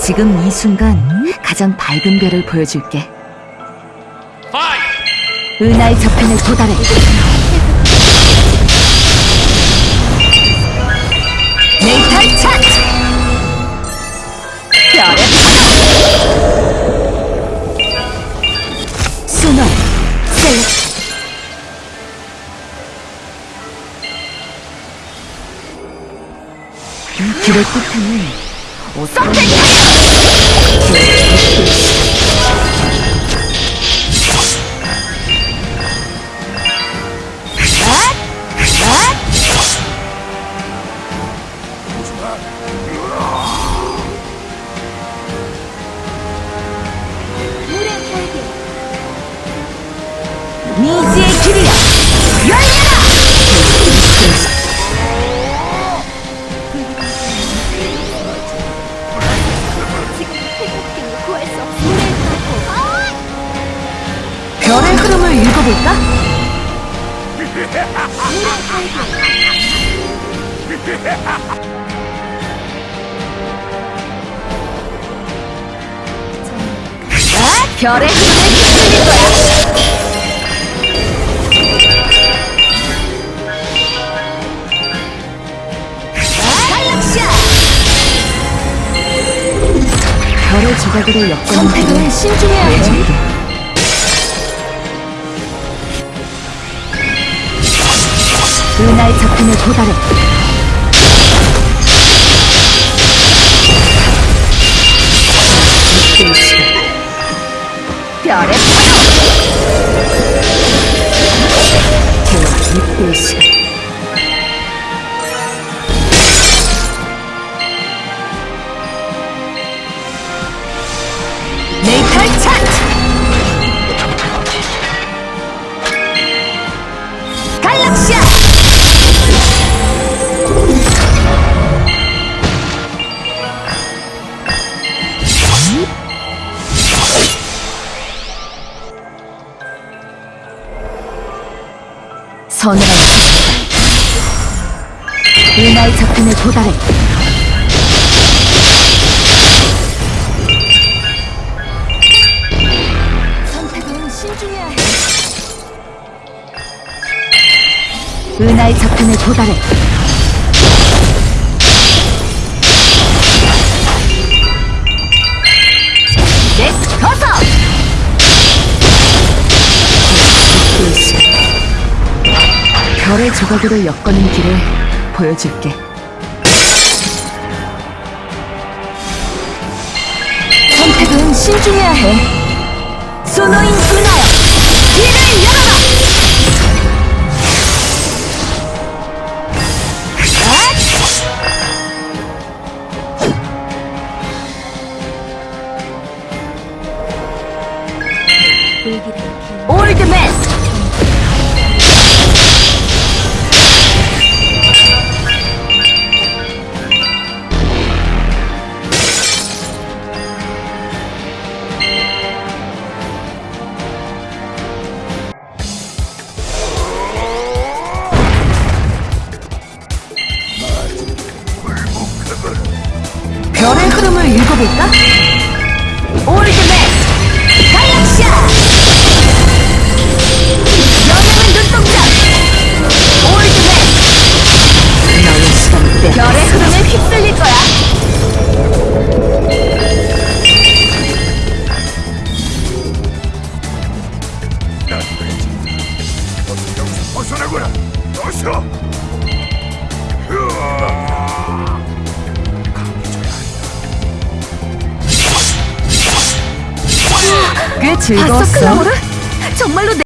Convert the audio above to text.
지금 이 순간 가장 밝은 별을 보여줄게. 은하의 저편에 도달해. 네이탈 차트! 별의 파도! 셀렉트. 이 길의 끝에는 선택! 미지의 길이야! 열려라! 별의 흐름을 읽어볼까? 아, 별의 흐름을 휩쓸릴 거야. 별의 조각으로 엮어놓은 선택은 신중해야 해. 은하의 작품에 도달해. 별의 서늘한 시간 은하의 작품에 해. 은하의 작품에 도달해. 이 별의 조각으로 엮어낸 길을 보여줄게. 선택은 신중해야 해. 소노인 은하여, 길을 열어라! 읽어볼까? 올드맨! 눈동자! 올드맨! 너의 시간을 빼 별의 흐름에 휩쓸릴 거야 벗어나거라! 어서! 즐거웠어. 정말로 내